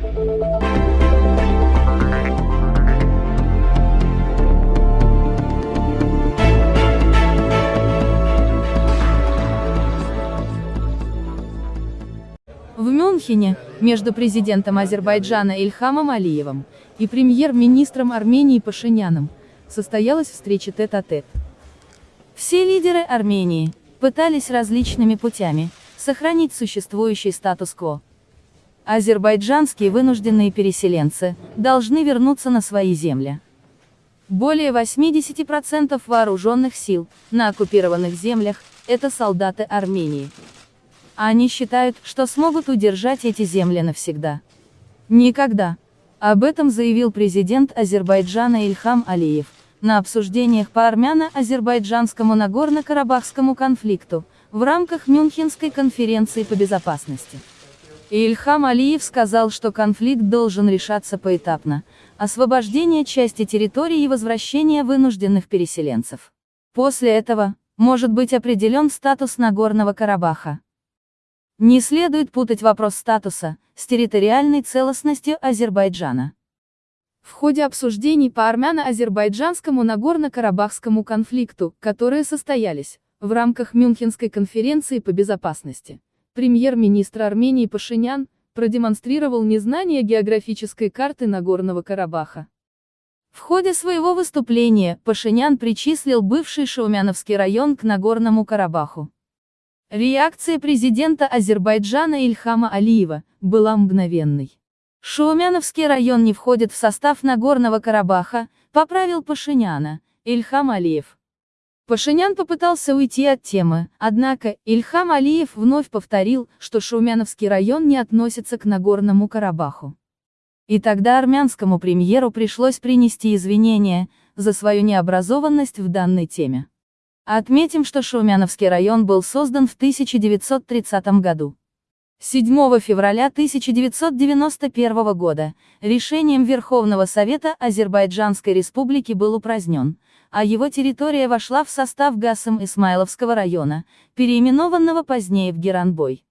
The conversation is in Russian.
В Мюнхене, между президентом Азербайджана Ильхамом Алиевым и премьер-министром Армении Пашиняном, состоялась встреча тет-а-тет. Все лидеры Армении пытались различными путями сохранить существующий статус-кво. Азербайджанские вынужденные переселенцы должны вернуться на свои земли. Более 80% вооруженных сил на оккупированных землях – это солдаты Армении. Они считают, что смогут удержать эти земли навсегда. Никогда. Об этом заявил президент Азербайджана Ильхам Алиев на обсуждениях по армяно-азербайджанскому Нагорно-Карабахскому конфликту в рамках Мюнхенской конференции по безопасности. Ильхам Алиев сказал, что конфликт должен решаться поэтапно, освобождение части территории и возвращение вынужденных переселенцев. После этого, может быть определен статус Нагорного Карабаха. Не следует путать вопрос статуса с территориальной целостностью Азербайджана. В ходе обсуждений по армяно-азербайджанскому Нагорно-Карабахскому конфликту, которые состоялись в рамках Мюнхенской конференции по безопасности, премьер-министр Армении Пашинян продемонстрировал незнание географической карты Нагорного Карабаха. В ходе своего выступления Пашинян причислил бывший Шаумяновский район к Нагорному Карабаху. Реакция президента Азербайджана Ильхама Алиева была мгновенной. Шаумяновский район не входит в состав Нагорного Карабаха, поправил Пашиняна, Ильхам Алиев. Пашинян попытался уйти от темы, однако, Ильхам Алиев вновь повторил, что Шаумяновский район не относится к Нагорному Карабаху. И тогда армянскому премьеру пришлось принести извинения за свою необразованность в данной теме. Отметим, что Шаумяновский район был создан в 1930 году. 7 февраля 1991 года решением Верховного Совета Азербайджанской Республики был упразднен, а его территория вошла в состав Гасым Исмаиловского района, переименованного позднее в Геранбой.